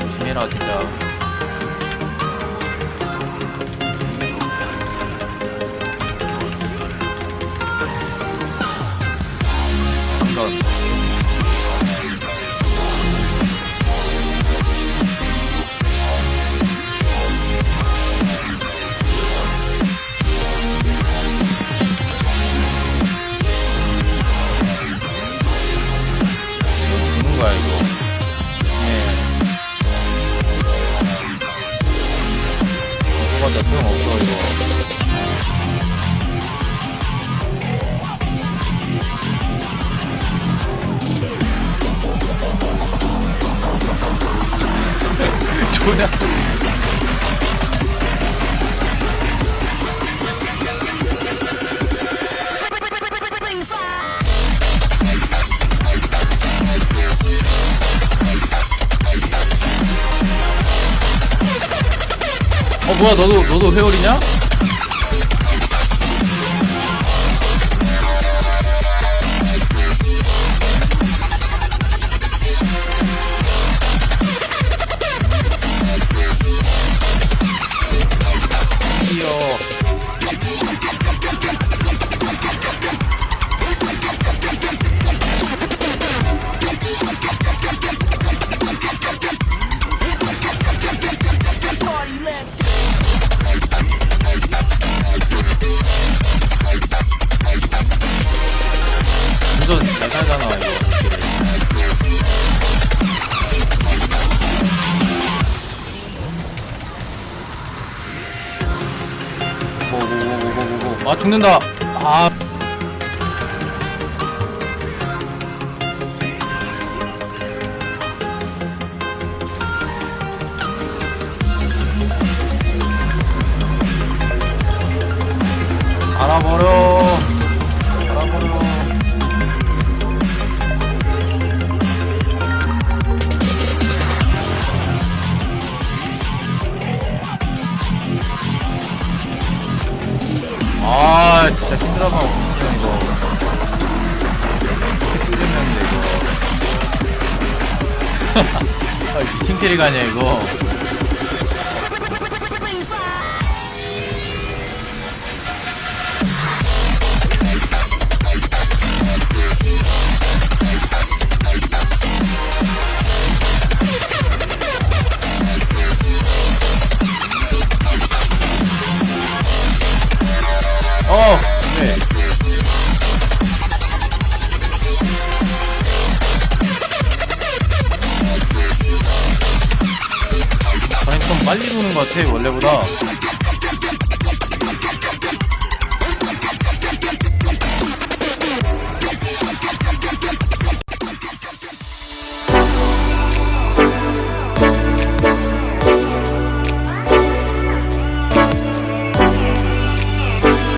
조심해라 진짜. 존나 어 뭐야 너도 너도 회오리냐? 고고고고고고 아 죽는다. 아. 알아버려 아 진짜 힘들어만 없으면 이거. 끓이면 이거. 아, 미친 캐리가 아니야 이거 빨리 도는 것 같아 원래보다